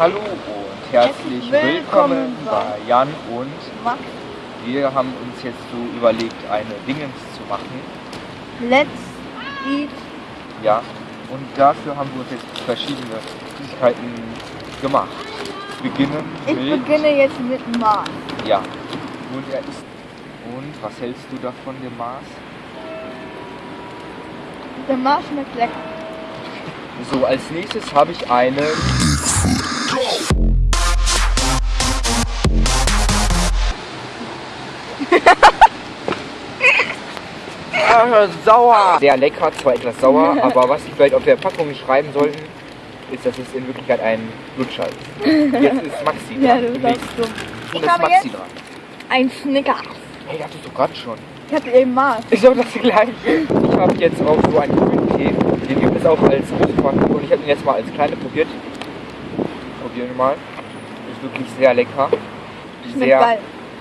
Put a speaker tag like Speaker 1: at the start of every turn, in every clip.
Speaker 1: Hallo und herzlich willkommen bei Jan und
Speaker 2: Max,
Speaker 1: wir haben uns jetzt so überlegt, eine Dingens zu machen.
Speaker 2: let's eat.
Speaker 1: Ja, und dafür haben wir uns jetzt verschiedene Süßigkeiten gemacht. Beginnen
Speaker 2: Ich
Speaker 1: mit...
Speaker 2: beginne jetzt mit Mars.
Speaker 1: Ja, und er ist... Und was hältst du davon, dem Mars?
Speaker 2: Der Mars schmeckt lecker.
Speaker 1: So, als nächstes habe ich eine... Sauer! Sehr lecker, zwar etwas sauer, aber was sie vielleicht auf der Packung schreiben sollten, ist, dass es in Wirklichkeit ein Lutscher ist. Jetzt ist Maxi dran.
Speaker 2: Ja, du dumm.
Speaker 1: nun
Speaker 2: Ich
Speaker 1: ist
Speaker 2: habe
Speaker 1: Maxi
Speaker 2: jetzt
Speaker 1: dran.
Speaker 2: ein Snickers.
Speaker 1: Hey, das ist doch gerade schon.
Speaker 2: Ich hatte eben Mars.
Speaker 1: Ist doch das gleiche. Ich habe jetzt auch so einen grünen Tee. Den gibt es auch als große Packung und ich habe ihn jetzt mal als kleine probiert. Probieren wir mal. Ist wirklich sehr lecker.
Speaker 2: Schmeckt
Speaker 1: Sehr,
Speaker 2: geil.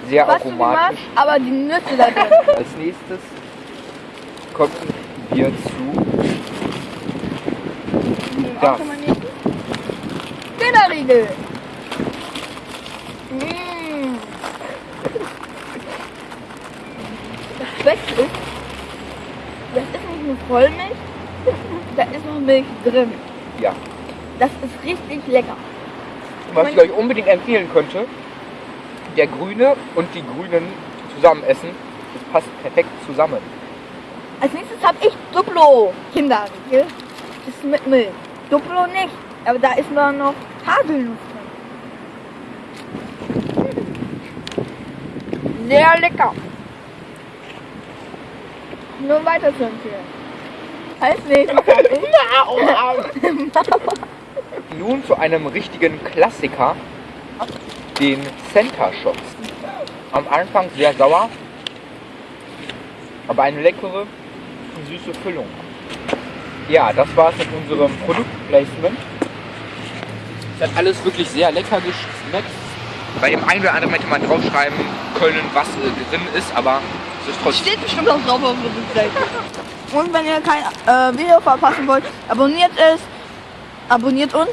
Speaker 1: sehr
Speaker 2: Fast so wie Mars,
Speaker 1: aromatisch.
Speaker 2: aber die Nüsse da drin.
Speaker 1: Als nächstes kommen wir zu
Speaker 2: Auch
Speaker 1: das.
Speaker 2: Kinderriegel. Mmh. Das Beste ist, das ist nicht nur Vollmilch, da ist noch Milch drin.
Speaker 1: Ja.
Speaker 2: Das ist richtig lecker.
Speaker 1: Was ich euch unbedingt empfehlen könnte, der Grüne und die Grünen zusammen essen, das passt perfekt zusammen.
Speaker 2: Als nächstes habe ich Duplo Kinderriegel. Das ist mit Milch. Duplo nicht, aber da ist nur noch Haselnuss drin. Sehr lecker. Nur weiter zu empfehlen. Als nächstes habe ich
Speaker 1: Nun zu einem richtigen Klassiker, den Center Shots. Am Anfang sehr sauer, aber eine leckere und süße Füllung. Ja, das war's mit unserem Produktplacement. Es hat alles wirklich sehr lecker geschmeckt. Bei dem einen oder anderen hätte man draufschreiben können, was äh, drin ist, aber es ist trotzdem.
Speaker 2: Steht bestimmt auch drauf auf Seite. Und wenn ihr kein äh, Video verpassen wollt, abonniert es. Abonniert uns